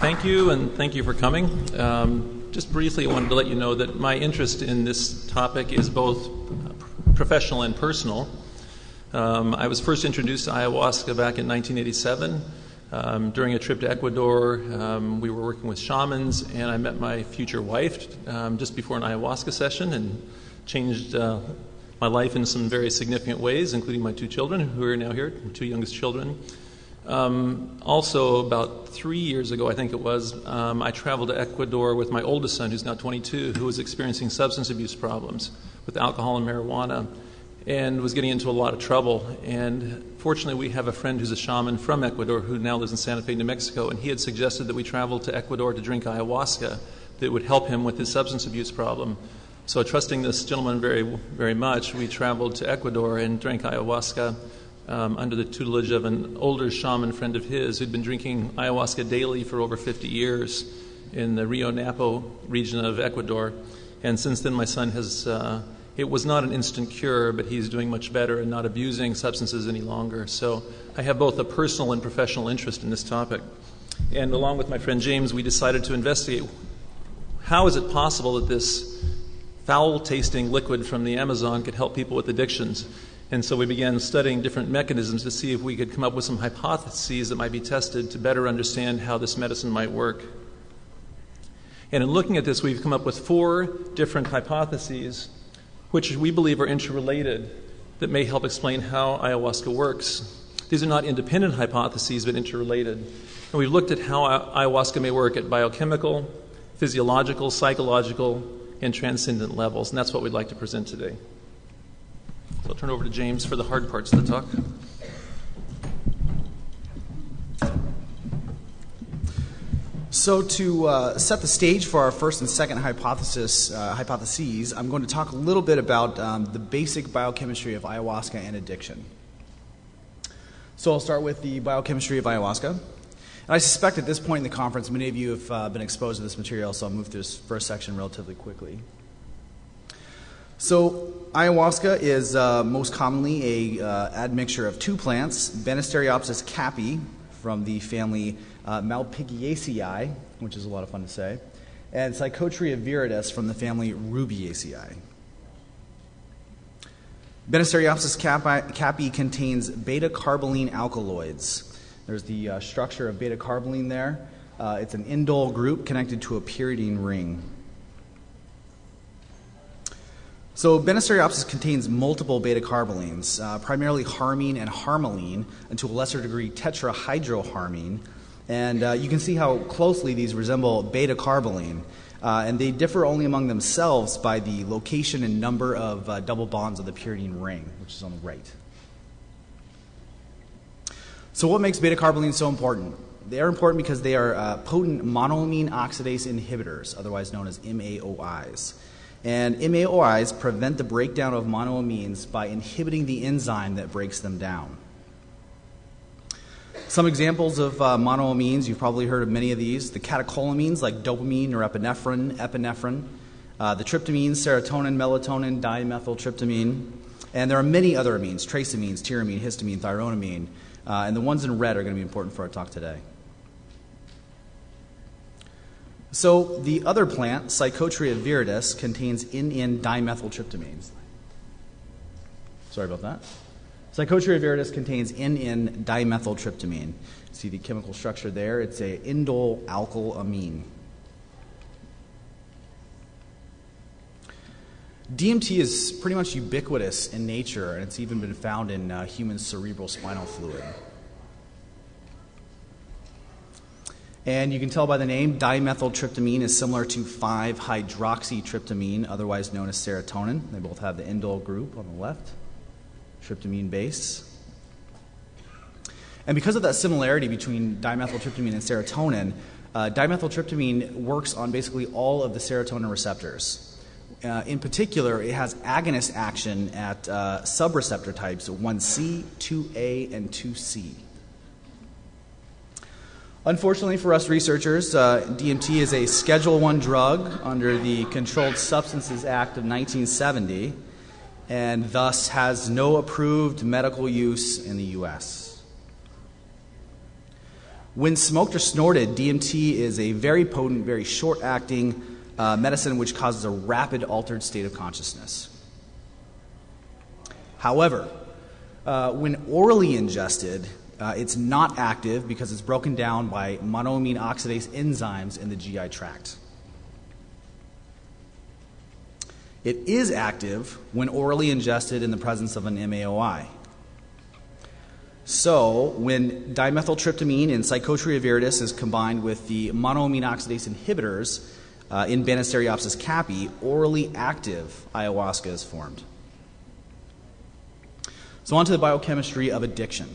Thank you, and thank you for coming. Um, just briefly, I wanted to let you know that my interest in this topic is both professional and personal. Um, I was first introduced to ayahuasca back in 1987. Um, during a trip to Ecuador, um, we were working with shamans, and I met my future wife um, just before an ayahuasca session and changed uh, my life in some very significant ways, including my two children, who are now here, two youngest children. Um, also, about three years ago, I think it was, um, I traveled to Ecuador with my oldest son, who's now 22, who was experiencing substance abuse problems with alcohol and marijuana and was getting into a lot of trouble. And fortunately, we have a friend who's a shaman from Ecuador who now lives in Santa Fe, New Mexico, and he had suggested that we travel to Ecuador to drink ayahuasca that would help him with his substance abuse problem. So, trusting this gentleman very, very much, we traveled to Ecuador and drank ayahuasca um, under the tutelage of an older shaman friend of his who'd been drinking ayahuasca daily for over 50 years in the Rio Napo region of Ecuador. And since then, my son has. Uh, it was not an instant cure, but he's doing much better and not abusing substances any longer. So I have both a personal and professional interest in this topic. And along with my friend James, we decided to investigate how is it possible that this foul tasting liquid from the Amazon could help people with addictions. And so we began studying different mechanisms to see if we could come up with some hypotheses that might be tested to better understand how this medicine might work. And in looking at this, we've come up with four different hypotheses which we believe are interrelated that may help explain how ayahuasca works. These are not independent hypotheses, but interrelated. And we've looked at how ayahuasca may work at biochemical, physiological, psychological, and transcendent levels. And that's what we'd like to present today. So I'll turn over to James for the hard parts of the talk. So, to uh, set the stage for our first and second hypothesis, uh, hypotheses, I'm going to talk a little bit about um, the basic biochemistry of ayahuasca and addiction. So, I'll start with the biochemistry of ayahuasca. And I suspect at this point in the conference, many of you have uh, been exposed to this material, so I'll move through this first section relatively quickly. So, ayahuasca is uh, most commonly a uh, admixture of two plants, Banisteriopsis caapi from the family uh, Malpighiaceae, which is a lot of fun to say, and Psychotria viridis from the family Rubiaceae. Banisteriopsis caapi contains beta carboline alkaloids. There's the uh, structure of beta carboline there. Uh, it's an indole group connected to a pyridine ring. So, Banisteriopsis contains multiple beta carbolines, uh, primarily harmine and harmaline, and to a lesser degree tetrahydroharmine, and uh, you can see how closely these resemble beta carboline. Uh, and they differ only among themselves by the location and number of uh, double bonds of the pyridine ring, which is on the right. So, what makes beta carboline so important? They are important because they are uh, potent monoamine oxidase inhibitors, otherwise known as MAOIs. And MAOIs prevent the breakdown of monoamines by inhibiting the enzyme that breaks them down. Some examples of uh, monoamines, you've probably heard of many of these. The catecholamines like dopamine, norepinephrine, epinephrine, uh, the tryptamines, serotonin, melatonin, dimethyltryptamine, and there are many other amines, trace amines, tyramine, histamine, thyronamine, uh, and the ones in red are going to be important for our talk today. So the other plant, Psychotria viridis, contains N,N-dimethyltryptamines. Sorry about that. Psychotria viridis contains N,N-dimethyltryptamine. See the chemical structure there? It's a indole alkylamine. DMT is pretty much ubiquitous in nature, and it's even been found in uh, human cerebral spinal fluid. And you can tell by the name, dimethyltryptamine is similar to 5 hydroxytryptamine, otherwise known as serotonin. They both have the indole group on the left tryptamine base. And because of that similarity between dimethyltryptamine and serotonin, uh, dimethyltryptamine works on basically all of the serotonin receptors. Uh, in particular, it has agonist action at uh, subreceptor types 1C, 2A, and 2C. Unfortunately for us researchers, uh, DMT is a Schedule 1 drug under the Controlled Substances Act of 1970 and thus has no approved medical use in the U.S. When smoked or snorted, DMT is a very potent, very short acting uh, medicine which causes a rapid altered state of consciousness. However, uh, when orally ingested, it's not active because it's broken down by monoamine oxidase enzymes in the GI tract. It is active when orally ingested in the presence of an MAOI. So, when dimethyltryptamine in Psychotria viridis is combined with the monoamine oxidase inhibitors uh, in Banisteriopsis caapi, orally active ayahuasca is formed. So, on to the biochemistry of addiction.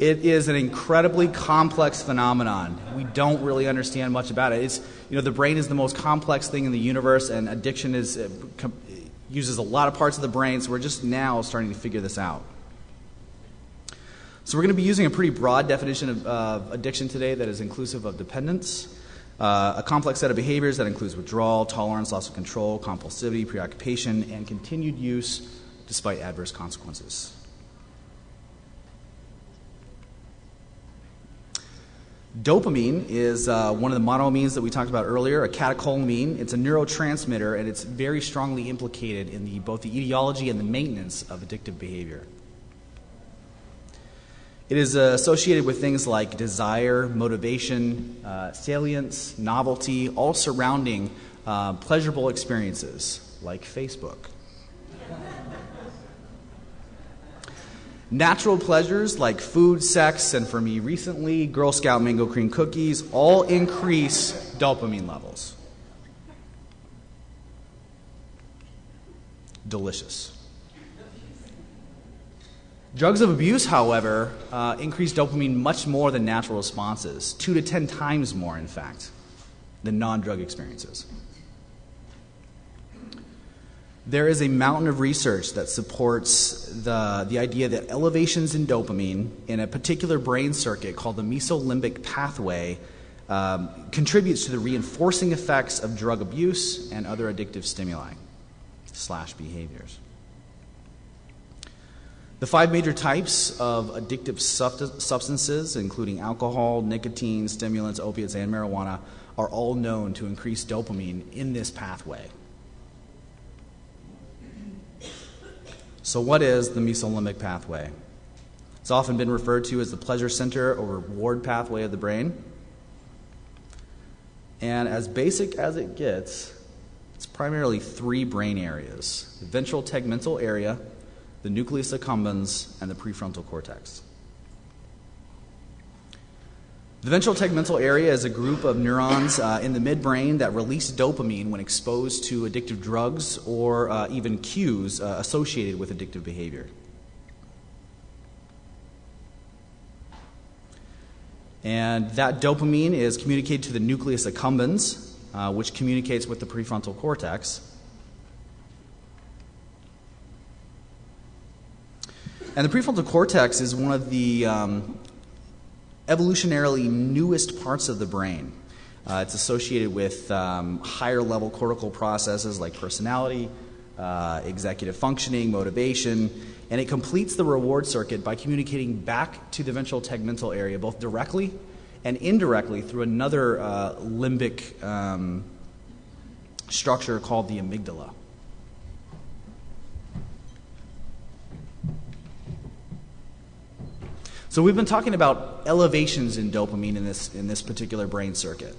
It is an incredibly complex phenomenon. We don't really understand much about it. It's, you know, the brain is the most complex thing in the universe, and addiction is, uh, uses a lot of parts of the brain, so we're just now starting to figure this out. So, we're going to be using a pretty broad definition of uh, addiction today that is inclusive of dependence, uh, a complex set of behaviors that includes withdrawal, tolerance, loss of control, compulsivity, preoccupation, and continued use despite adverse consequences. Dopamine is uh, one of the monoamines that we talked about earlier, a catecholamine. It's a neurotransmitter, and it's very strongly implicated in the, both the etiology and the maintenance of addictive behavior. It is uh, associated with things like desire, motivation, uh, salience, novelty, all surrounding uh, pleasurable experiences like Facebook. Natural pleasures like food, sex, and for me recently, Girl Scout mango cream cookies all increase dopamine levels. Delicious. Drugs of abuse, however, uh, increase dopamine much more than natural responses, two to ten times more, in fact, than non drug experiences. There is a mountain of research that supports the, the idea that elevations in dopamine in a particular brain circuit called the mesolimbic pathway um, contributes to the reinforcing effects of drug abuse and other addictive stimuli slash behaviors. The five major types of addictive substances, including alcohol, nicotine, stimulants, opiates, and marijuana, are all known to increase dopamine in this pathway. So, what is the mesolimbic pathway? It's often been referred to as the pleasure center or reward pathway of the brain. And as basic as it gets, it's primarily three brain areas the ventral tegmental area, the nucleus accumbens, and the prefrontal cortex. The ventral tegmental area is a group of neurons uh, in the midbrain that release dopamine when exposed to addictive drugs or uh, even cues uh, associated with addictive behavior. And that dopamine is communicated to the nucleus accumbens, uh, which communicates with the prefrontal cortex. And the prefrontal cortex is one of the um, evolutionarily newest parts of the brain. Uh, it's associated with um, higher level cortical processes like personality, uh, executive functioning, motivation, and it completes the reward circuit by communicating back to the ventral tegmental area, both directly and indirectly through another uh, limbic um, structure called the amygdala. So we've been talking about elevations in dopamine in this, in this particular brain circuit.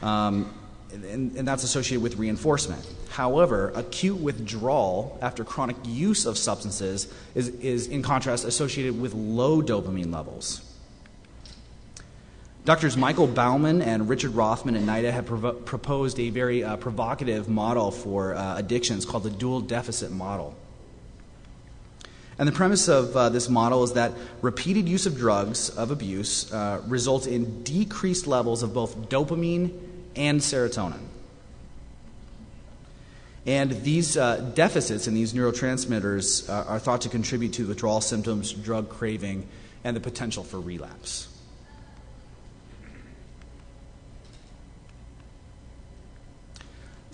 Um, and, and, that's associated with reinforcement. However, acute withdrawal after chronic use of substances is, is in contrast, associated with low dopamine levels. Doctors Michael Baumann and Richard Rothman and NIDA have proposed a very uh, provocative model for uh, addictions called the dual deficit model. And the premise of uh, this model is that repeated use of drugs of abuse uh, results in decreased levels of both dopamine and serotonin. And these uh, deficits in these neurotransmitters uh, are thought to contribute to withdrawal symptoms, drug craving, and the potential for relapse.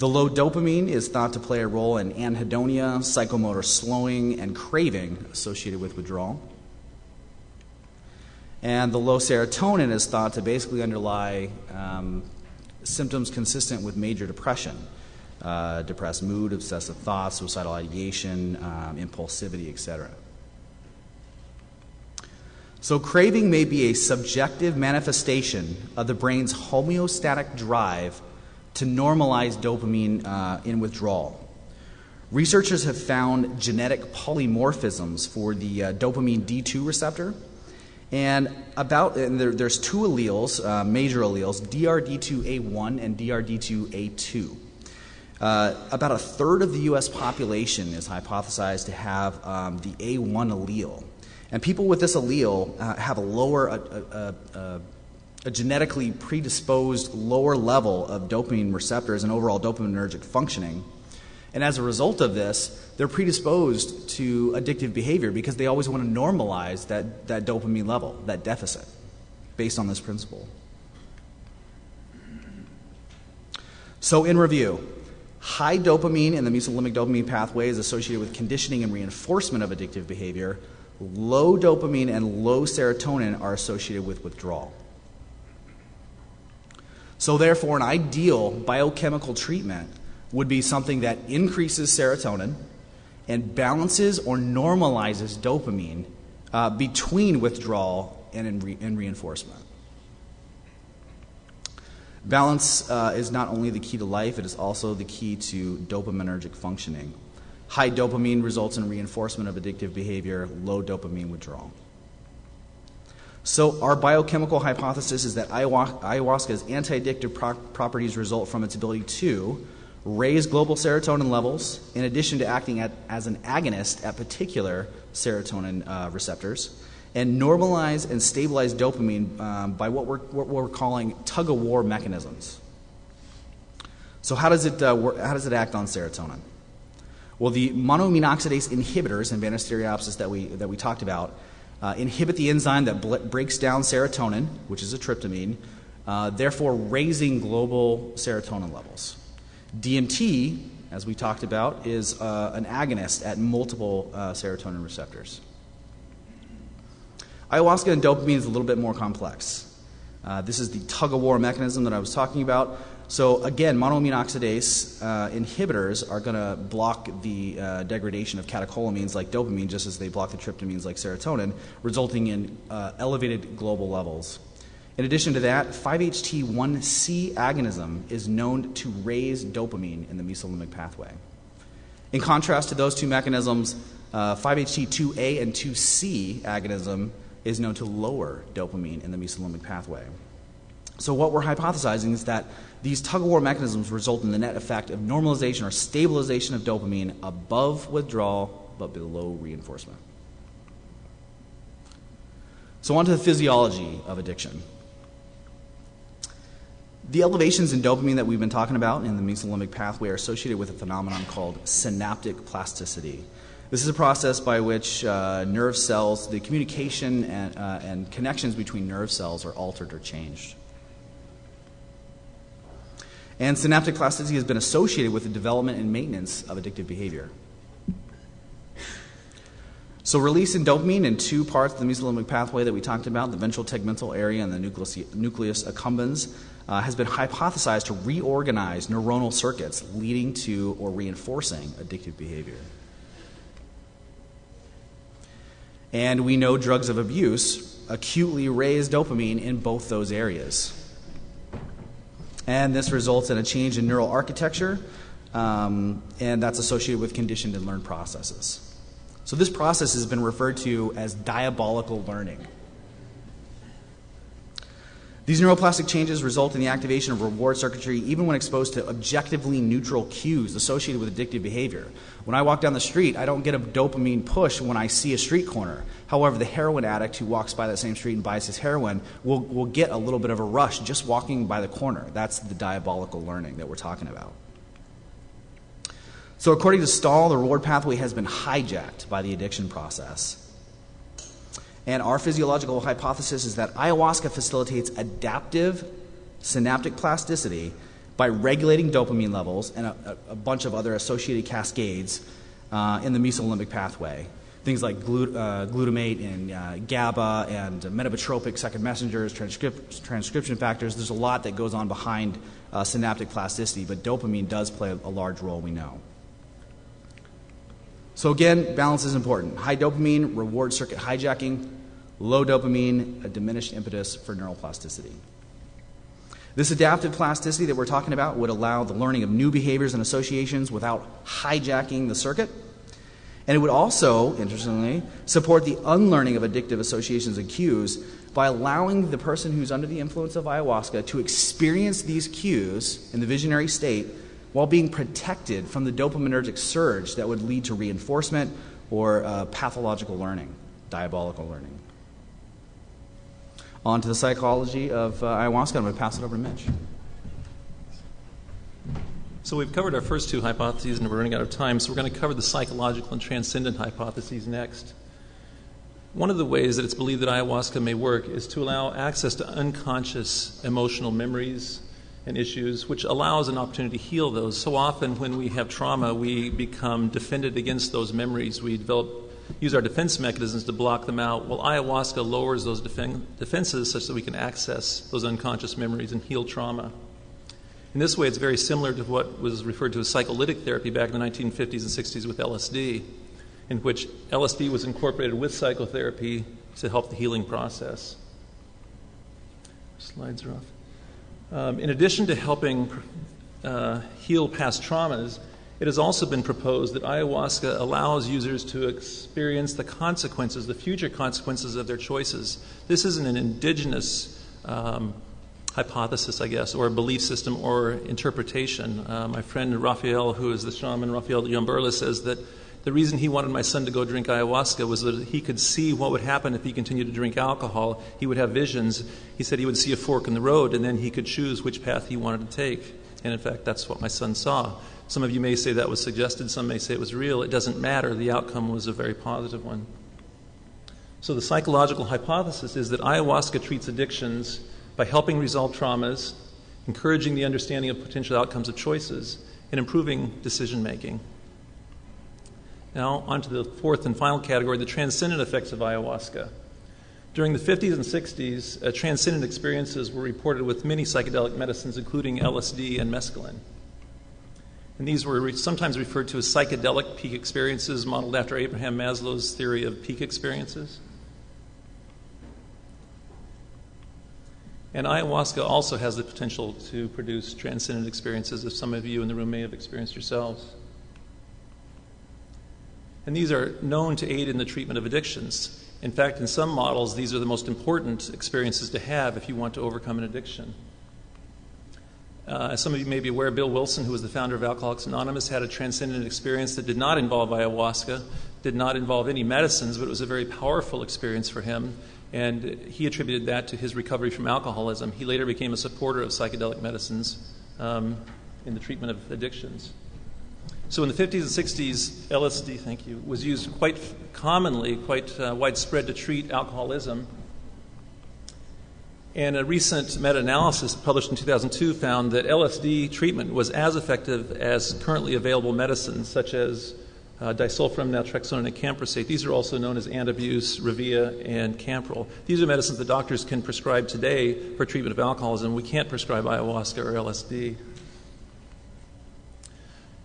The low dopamine is thought to play a role in anhedonia, psychomotor slowing, and craving associated with withdrawal. And the low serotonin is thought to basically underlie um, symptoms consistent with major depression. Uh, depressed mood, obsessive thoughts, suicidal ideation, um, impulsivity, etc. So, craving may be a subjective manifestation of the brain's homeostatic drive to normalize dopamine uh, in withdrawal. Researchers have found genetic polymorphisms for the uh, dopamine D2 receptor. And about and there, there's two alleles, uh, major alleles, DRD2A1 and DRD2A2. Uh, about a third of the U.S. population is hypothesized to have um, the A1 allele. And people with this allele uh, have a lower, a, a, genetically predisposed lower level of dopamine receptors and overall dopaminergic functioning. And as a result of this, they're predisposed to addictive behavior because they always want to normalize that, that dopamine level, that deficit, based on this principle. So, in review, high dopamine in the mesolimbic dopamine pathway is associated with conditioning and reinforcement of addictive behavior low dopamine and low serotonin are associated with withdrawal. So, therefore, an ideal biochemical treatment would be something that increases serotonin and balances or normalizes dopamine uh, between withdrawal and, re- reinforcement. Balance uh, is not only the key to life, it is also the key to dopaminergic functioning. High dopamine results in reinforcement of addictive behavior, low dopamine withdrawal. So, our biochemical hypothesis is that ayahuasca's anti addictive pro- properties result from its ability to raise global serotonin levels, in addition to acting at, as an agonist at particular serotonin uh, receptors, and normalize and stabilize dopamine um, by what we're, what we're calling tug of war mechanisms. So, how does, it, uh, work, how does it act on serotonin? Well, the monoamine oxidase inhibitors in Banisteriopsis that we, that we talked about uh, inhibit the enzyme that bl- breaks down serotonin, which is a tryptamine, uh, therefore raising global serotonin levels. DMT, as we talked about, is uh, an agonist at multiple uh, serotonin receptors. Ayahuasca and dopamine is a little bit more complex. Uh, this is the tug of war mechanism that I was talking about. So again, monoamine oxidase uh, inhibitors are going to block the uh, degradation of catecholamines like dopamine, just as they block the tryptamines like serotonin, resulting in uh, elevated global levels. In addition to that, 5-HT1C agonism is known to raise dopamine in the mesolimbic pathway. In contrast to those two mechanisms, 5-HT2A uh, and 2C agonism is known to lower dopamine in the mesolimbic pathway. So, what we're hypothesizing is that these tug of war mechanisms result in the net effect of normalization or stabilization of dopamine above withdrawal but below reinforcement. So, on to the physiology of addiction. The elevations in dopamine that we've been talking about in the mesolimbic pathway are associated with a phenomenon called synaptic plasticity. This is a process by which uh, nerve cells, the communication and, uh, and connections between nerve cells are altered or changed. And synaptic plasticity has been associated with the development and maintenance of addictive behavior. So, release in dopamine in two parts of the mesolimbic pathway that we talked about, the ventral tegmental area and the nucleus, nucleus accumbens, uh, has been hypothesized to reorganize neuronal circuits leading to or reinforcing addictive behavior. And we know drugs of abuse acutely raise dopamine in both those areas. And this results in a change in neural architecture, um, and that's associated with conditioned and learned processes. So, this process has been referred to as diabolical learning. These neuroplastic changes result in the activation of reward circuitry even when exposed to objectively neutral cues associated with addictive behavior. When I walk down the street, I don't get a dopamine push when I see a street corner. However, the heroin addict who walks by that same street and buys his heroin will, will get a little bit of a rush just walking by the corner. That's the diabolical learning that we're talking about. So, according to Stahl, the reward pathway has been hijacked by the addiction process. And our physiological hypothesis is that ayahuasca facilitates adaptive synaptic plasticity by regulating dopamine levels and a, a bunch of other associated cascades uh, in the mesolimbic pathway, things like glut- uh, glutamate and uh, GABA and metabotropic second messengers, transcrip- transcription factors. There's a lot that goes on behind uh, synaptic plasticity, but dopamine does play a, a large role, we know. So, again, balance is important. High dopamine, reward circuit hijacking, low dopamine, a diminished impetus for neuroplasticity. This adaptive plasticity that we're talking about would allow the learning of new behaviors and associations without hijacking the circuit. And it would also, interestingly, support the unlearning of addictive associations and cues by allowing the person who's under the influence of ayahuasca to experience these cues in the visionary state while being protected from the dopaminergic surge that would lead to reinforcement or uh, pathological learning, diabolical learning. On to the psychology of uh, ayahuasca. I'm going to pass it over to Mitch. So we've covered our first two hypotheses and we're running out of time, so we're going to cover the psychological and transcendent hypotheses next. One of the ways that it's believed that ayahuasca may work is to allow access to unconscious emotional memories and issues, which allows an opportunity to heal those. So often, when we have trauma, we become defended against those memories. We develop, use our defense mechanisms to block them out. Well, ayahuasca lowers those defen- defenses such that we can access those unconscious memories and heal trauma. In this way, it's very similar to what was referred to as psycholytic therapy back in the 1950s and 60s with LSD, in which LSD was incorporated with psychotherapy to help the healing process. Slides are off. Um, in addition to helping uh, heal past traumas, it has also been proposed that ayahuasca allows users to experience the consequences, the future consequences of their choices. This isn't an indigenous um, hypothesis, I guess, or a belief system or interpretation. Uh, my friend Raphael, who is the shaman, Raphael Yamburla, says that the reason he wanted my son to go drink ayahuasca was that he could see what would happen if he continued to drink alcohol. He would have visions. He said he would see a fork in the road, and then he could choose which path he wanted to take. And in fact, that's what my son saw. Some of you may say that was suggested, some may say it was real. It doesn't matter. The outcome was a very positive one. So, the psychological hypothesis is that ayahuasca treats addictions by helping resolve traumas, encouraging the understanding of potential outcomes of choices, and improving decision making. Now, on to the fourth and final category the transcendent effects of ayahuasca. During the 50s and 60s, uh, transcendent experiences were reported with many psychedelic medicines, including LSD and mescaline. And these were re- sometimes referred to as psychedelic peak experiences, modeled after Abraham Maslow's theory of peak experiences. And ayahuasca also has the potential to produce transcendent experiences, as some of you in the room may have experienced yourselves. And these are known to aid in the treatment of addictions. In fact, in some models, these are the most important experiences to have if you want to overcome an addiction. Uh, as some of you may be aware, Bill Wilson, who was the founder of Alcoholics Anonymous, had a transcendent experience that did not involve ayahuasca, did not involve any medicines, but it was a very powerful experience for him. And he attributed that to his recovery from alcoholism. He later became a supporter of psychedelic medicines um, in the treatment of addictions. So in the 50s and 60s, LSD, thank you, was used quite commonly, quite uh, widespread to treat alcoholism. And a recent meta analysis published in 2002 found that LSD treatment was as effective as currently available medicines, such as uh, disulfiram, naltrexone, and acamprosate. These are also known as Antabuse, Revia, and Campral. These are medicines that doctors can prescribe today for treatment of alcoholism. We can't prescribe ayahuasca or LSD.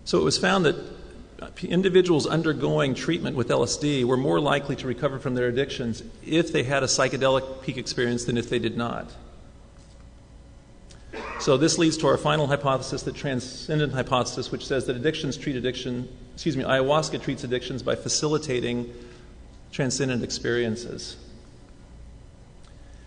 So it was found that individuals undergoing treatment with LSD were more likely to recover from their addictions if they had a psychedelic peak experience than if they did not. So this leads to our final hypothesis, the transcendent hypothesis, which says that addictions treat addiction, excuse me, ayahuasca treats addictions by facilitating transcendent experiences.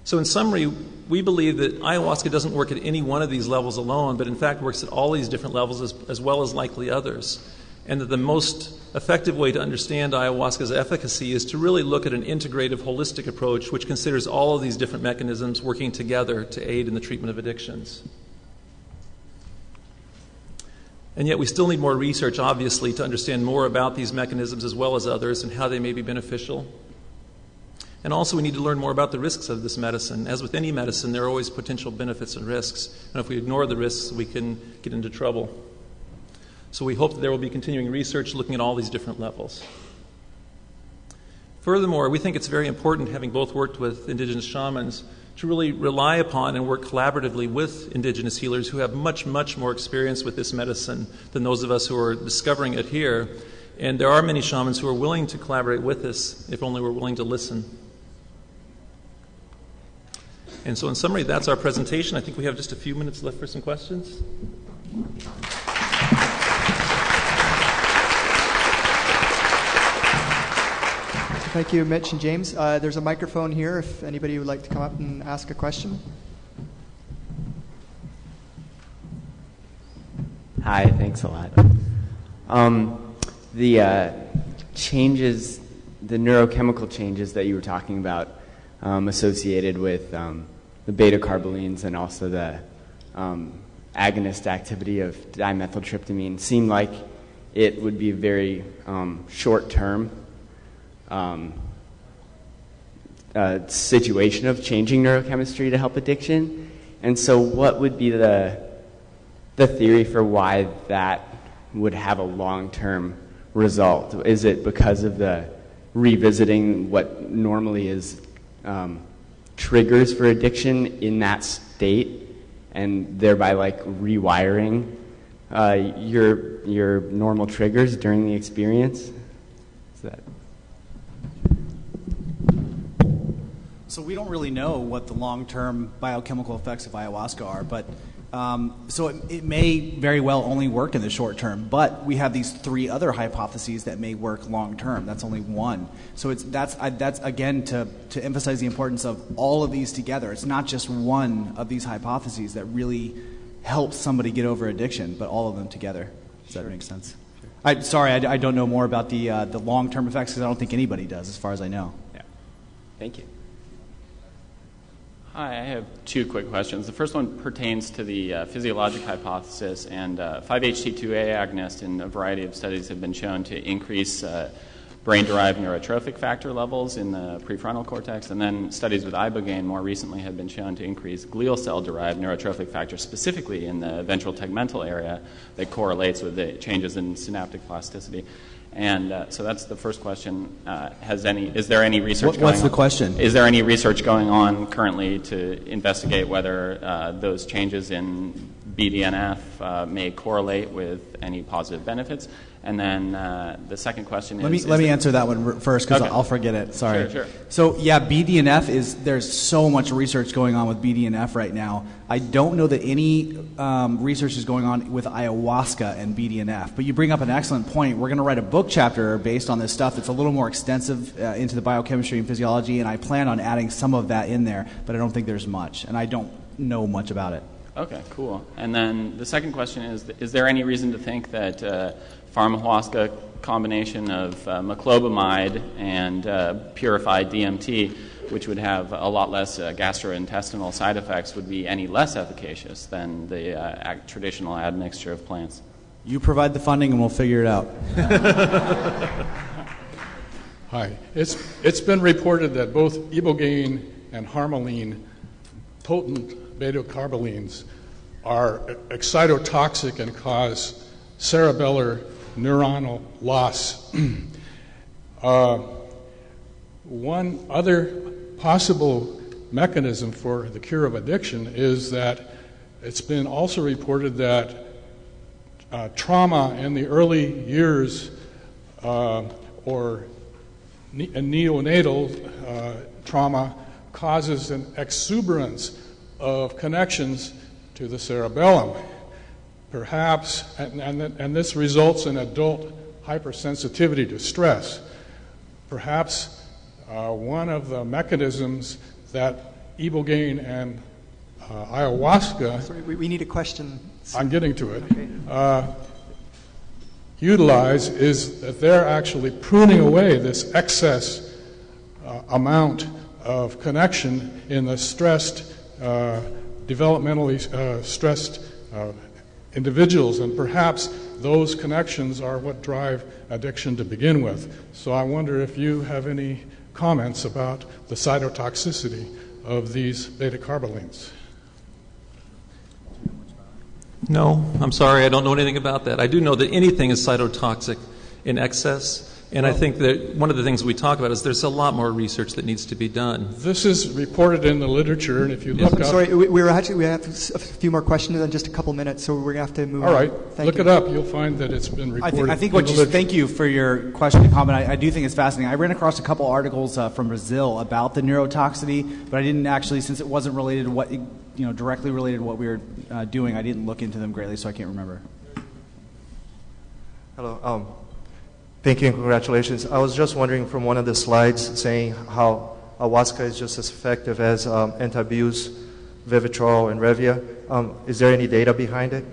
So, in summary, we believe that ayahuasca doesn't work at any one of these levels alone, but in fact works at all these different levels as, as well as likely others. And that the most effective way to understand ayahuasca's efficacy is to really look at an integrative, holistic approach which considers all of these different mechanisms working together to aid in the treatment of addictions. And yet, we still need more research, obviously, to understand more about these mechanisms as well as others and how they may be beneficial. And also, we need to learn more about the risks of this medicine. As with any medicine, there are always potential benefits and risks. And if we ignore the risks, we can get into trouble. So, we hope that there will be continuing research looking at all these different levels. Furthermore, we think it's very important, having both worked with indigenous shamans, to really rely upon and work collaboratively with indigenous healers who have much, much more experience with this medicine than those of us who are discovering it here. And there are many shamans who are willing to collaborate with us if only we're willing to listen. And so, in summary, that's our presentation. I think we have just a few minutes left for some questions. Thank you, Mitch and James. Uh, there's a microphone here if anybody would like to come up and ask a question. Hi, thanks a lot. Um, the uh, changes, the neurochemical changes that you were talking about um, associated with um, the beta carbolines and also the um, agonist activity of dimethyltryptamine seem like it would be a very um, short term um, uh, situation of changing neurochemistry to help addiction. And so, what would be the the theory for why that would have a long term result? Is it because of the revisiting what normally is um, triggers for addiction in that state, and thereby like rewiring uh, your your normal triggers during the experience? Is that So we don't really know what the long-term biochemical effects of ayahuasca are, but um, so it, it, may very well only work in the short term. But we have these three other hypotheses that may work long term. That's only one. So it's that's I, that's again to to emphasize the importance of all of these together. It's not just one of these hypotheses that really helps somebody get over addiction, but all of them together. Does that make sense? I, sorry, I, I, don't know more about the uh, the long term effects because I don't think anybody does, as far as I know. Yeah. Thank you. Hi, I have two quick questions. The first one pertains to the uh, physiologic hypothesis, and uh, 5-HT2A agonist in a variety of studies have been shown to increase uh, brain-derived neurotrophic factor levels in the prefrontal cortex, and then studies with ibogaine more recently have been shown to increase glial cell-derived neurotrophic factor, specifically in the ventral tegmental area, that correlates with the changes in synaptic plasticity. And uh, so that's the first question. Uh, has any is there any research? What, what's the on? question? Is there any research going on currently to investigate whether uh, those changes in BDNF uh, may correlate with any positive benefits? And then uh, the second question is. Let me is let me answer that one first because okay. I'll forget it. Sorry. Sure, sure. So yeah, BDNF is there's so much research going on with BDNF right now. I don't know that any um, research is going on with ayahuasca and BDNF. But you bring up an excellent point. We're going to write a book chapter based on this stuff. that's a little more extensive uh, into the biochemistry and physiology, and I plan on adding some of that in there. But I don't think there's much, and I don't know much about it. Okay, cool. And then the second question is: Is there any reason to think that uh, pharmahuasca combination of uh, moclobemide and uh, purified DMT, which would have a lot less uh, gastrointestinal side effects, would be any less efficacious than the uh, traditional admixture of plants. You provide the funding and we'll figure it out. Hi. It's, it's been reported that both ibogaine and harmaline, potent beta carbolines, are excitotoxic and cause cerebellar neuronal loss. uh, one other possible mechanism for the cure of addiction is that it's been also reported that uh, trauma in the early years uh, or ne- neonatal uh, trauma causes an exuberance of connections to the cerebellum perhaps, and, and, and this results in adult hypersensitivity to stress. Perhaps uh, one of the mechanisms that ibogaine and uh, ayahuasca. Sorry, we, we, need a question. I'm getting to it. Okay. Uh, utilize is that they're actually pruning away this excess uh, amount of connection in the stressed, uh, developmentally uh, stressed individuals, and perhaps those connections are what drive addiction to begin with. So I wonder if you have any comments about the cytotoxicity of these beta carbolines. No, I'm sorry, I don't know anything about that. I do know that anything is cytotoxic in excess. And I think that one of the things we talk about is there's a lot more research that needs to be done. This is reported in the literature, and if you look I'm up. sorry, we, we were actually we have a few more questions in just a couple minutes, so we're gonna have to move. All on. right, Thank look you. it up. You'll find that it's been I reported. think, I think what you, literature. thank you for your question and comment. I, I do think it's fascinating. I ran across a couple articles uh, from Brazil about the neurotoxicity, but I didn't actually, since it wasn't related to what, you know, directly related to what we were uh, doing, I didn't look into them greatly, so I can't remember. Hello. Um, thank you and congratulations. I was just wondering from one of the slides saying how ayahuasca is just as effective as um, Antabuse, Vivitrol, and Revia. Um, is there any data behind it?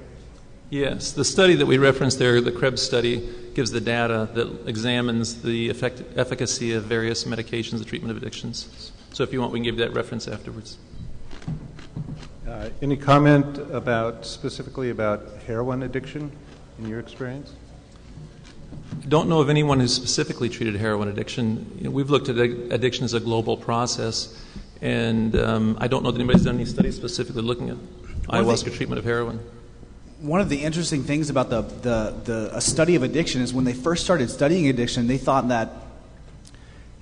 Yes, the study that we referenced there, the Krebs study, gives the data that examines the effect, efficacy of various medications, the treatment of addictions. So if you want, we can give you that reference afterwards. Uh, Any comment about, specifically about heroin addiction in your experience? Don't know of anyone who's specifically treated heroin addiction. You know, we've looked at addiction as a global process, and um, I don't know that anybody's done any studies specifically looking at of the- ayahuasca treatment of heroin. One of the interesting things about the, the, the a study of addiction is when they first started studying addiction, they thought that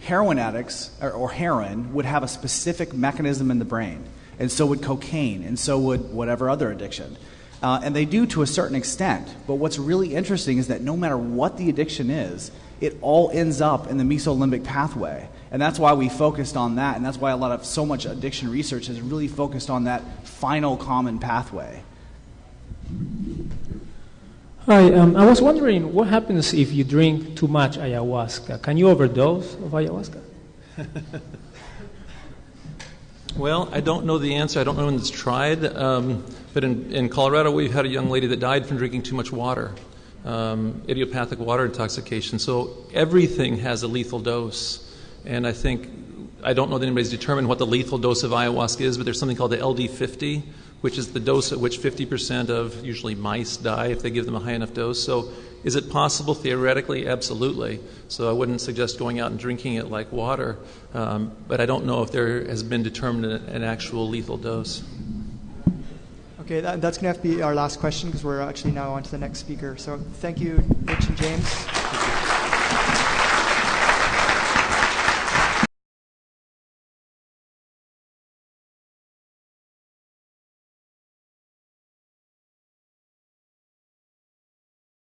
heroin addicts or, or heroin would have a specific mechanism in the brain, and so would cocaine, and so would whatever other addiction. Uh, and they do to a certain extent. But what's really interesting is that no matter what the addiction is, it all ends up in the mesolimbic pathway. And that's why we focused on that, and that's why a lot of so much addiction research has really focused on that final common pathway. Hi, um, I was wondering what happens if you drink too much ayahuasca? Can you overdose of ayahuasca? Well, I don't know the answer. I don't know when it's tried. Um, but in, in Colorado, we've had a young lady that died from drinking too much water, um, idiopathic water intoxication. So everything has a lethal dose. And I think, I don't know that anybody's determined what the lethal dose of ayahuasca is, but there's something called the LD50, which is the dose at which 50% of usually mice die if they give them a high enough dose. So is it possible theoretically? Absolutely. So I wouldn't suggest going out and drinking it like water, um, but I don't know if there has been determined an, actual lethal dose. Okay, that, that's going to have to be our last question because we're actually now on to the next speaker. So thank you, Rich and James.